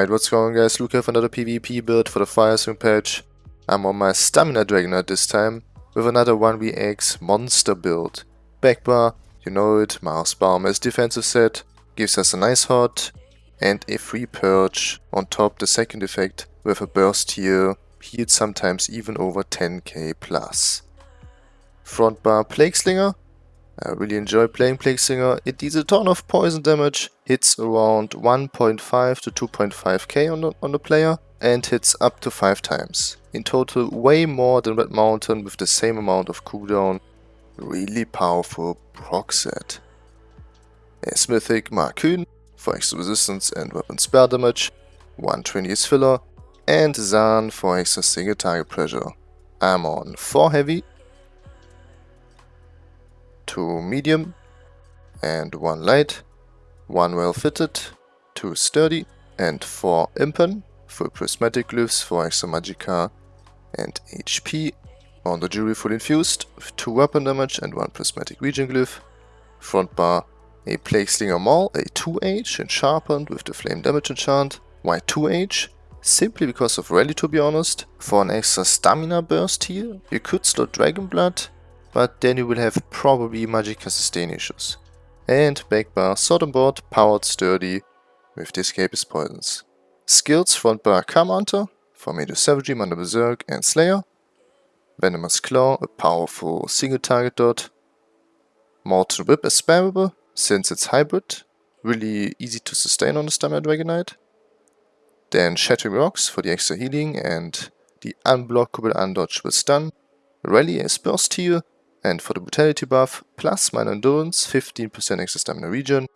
Alright, what's going on guys? Here for another PvP build for the Firesong patch. I'm on my Stamina Dragonknight this time with another 1vx monster build. Backbar, you know it, Mara's Balm as defensive set, gives us a nice hot and a free purge. On top the second effect with a burst here, heals sometimes even over 10k plus. Front bar Plague Slinger, I really enjoy playing Plague Slinger. It deals a ton of poison damage, hits around 1.5 to 2.5k on the, on the player, and hits up to 5 times. In total, way more than Red Mountain with the same amount of cooldown. Really powerful proc set. As Mythic Markyn for extra resistance and weapon spell damage, 120 is filler, and Zaan for extra single target pressure. I'm on 4 heavy, two medium and one light, one well fitted, two sturdy and four impen, full prismatic glyphs for extra magicka and HP. On the jewelry full infused two weapon damage and one prismatic regen glyph. Front bar a Plague Slinger Maul, a 2H and sharpened with the flame damage enchant. Why 2H? Simply because of rally to be honest. For an extra stamina burst here, you could slot Dragon Blood but then you will have probably Magicka sustain issues. And backbar sword on board, powered sturdy, with the escapist poisons. Skills front bar for Major Savagery, Manda Berserk and Slayer. Venomous Claw, a powerful single target dot. Molten Whip is spammable, since it's hybrid, really easy to sustain on the Stamina Dragonknight. Then Shattering Rocks for the extra healing and the unblockable undodgeable stun. Rally is burst here, and for the brutality buff, plus minor endurance, 15% extra stamina regen.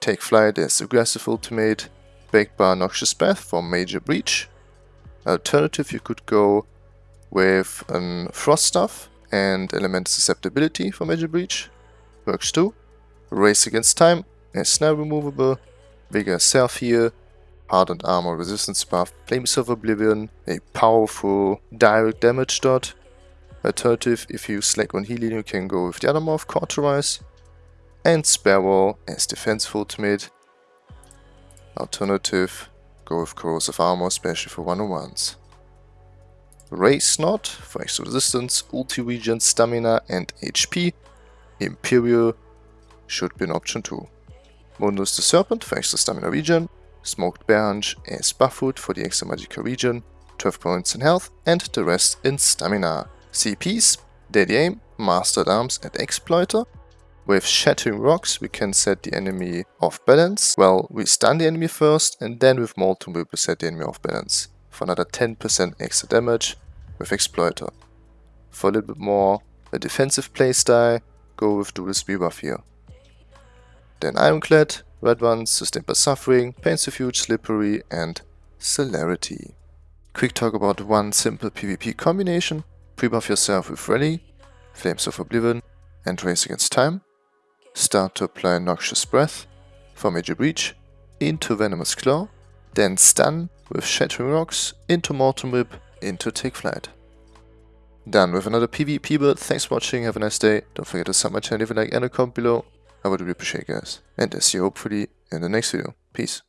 Take flight as aggressive ultimate. Backbar Noxious Breath for major breach. Alternative you could go with um, frost stuff and elemental susceptibility for major breach. Works too. Race against time is snare removable. Vigor self heal. Hardened armor resistance buff. Flames of Oblivion. A powerful direct damage dot Alternative, if you select on healing, you can go with the other morph, Cauterize. And Sparrow as defensive ultimate. Alternative, go with Corrosive Armor, especially for 101s. Race Knot for extra resistance, ulti regen, stamina and HP. Imperial should be an option too. Mundus the Serpent for extra stamina regen. Smoked Bear Haunch as Buffwood for the extra magicka regen. 12 points in health and the rest in stamina. CPs, Deadly Aim, Master-at-Arms and Exploiter. With Shattering Rocks we can set the enemy off balance. Well, we stun the enemy first and then with Molten we will set the enemy off balance. For another 10% extra damage with Exploiter. For a little bit more a defensive playstyle, go with Dual Buff here. Then Ironclad, Red Ones, Sustained by Suffering, Pain's Refuge, Slippery and Celerity. Quick talk about one simple PvP combination. Pre-buff yourself with Rally, Flames of Oblivion, and Race Against Time. Start to apply Noxious Breath for Major Breach into Venomous Claw, then stun with Shattering Rocks into Molten Whip into Take Flight. Done with another PvP build, thanks for watching, have a nice day, don't forget to sub my channel, leave a like and a comment below, I would really appreciate it guys. And I see you hopefully in the next video. Peace.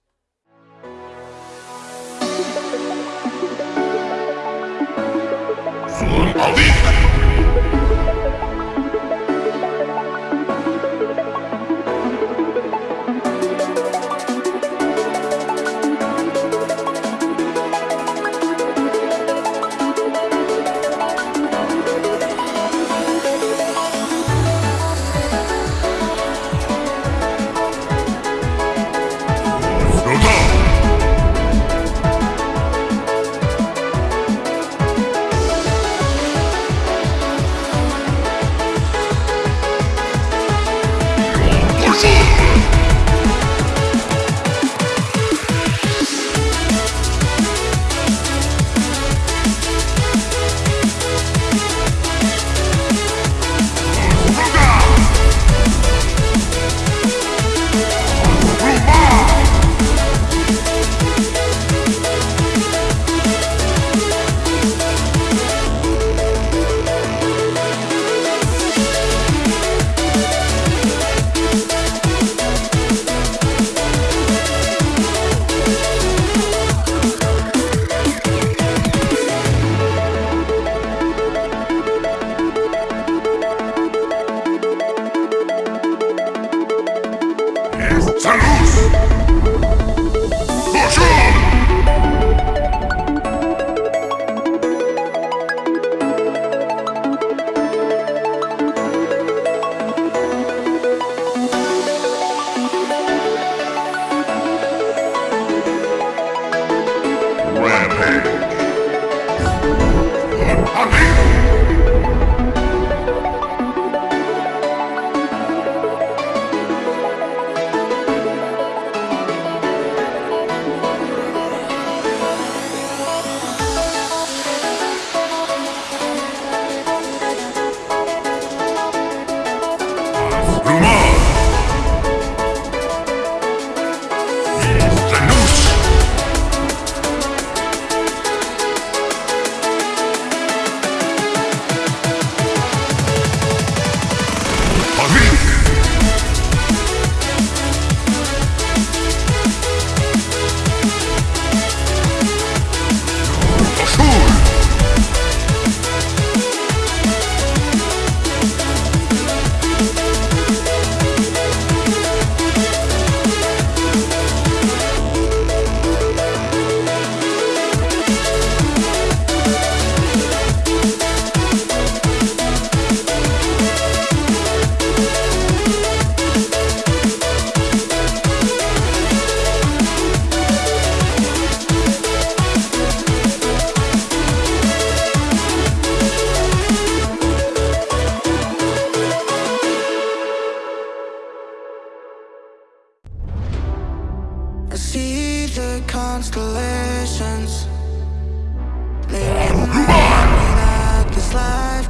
Alvin!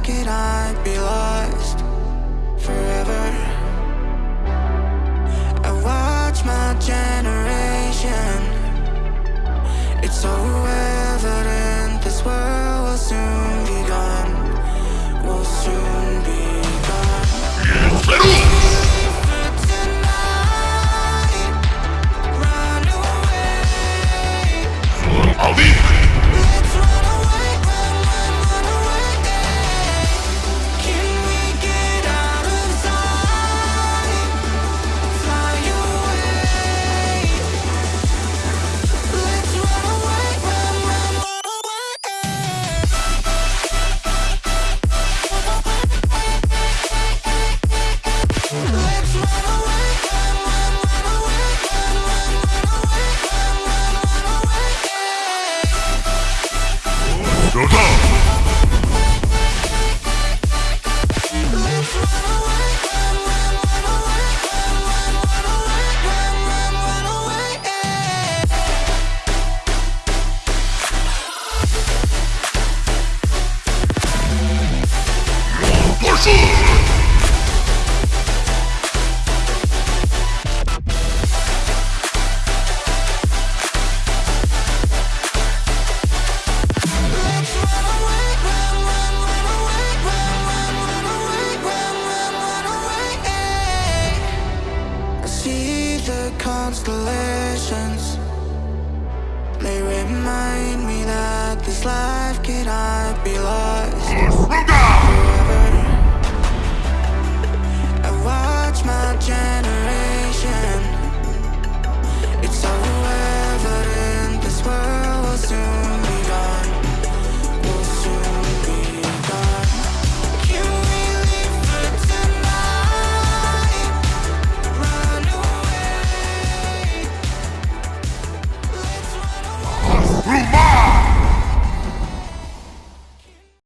It, I'd away. Let's the constellations. They remind me that this life cannot be lost? I watch my generation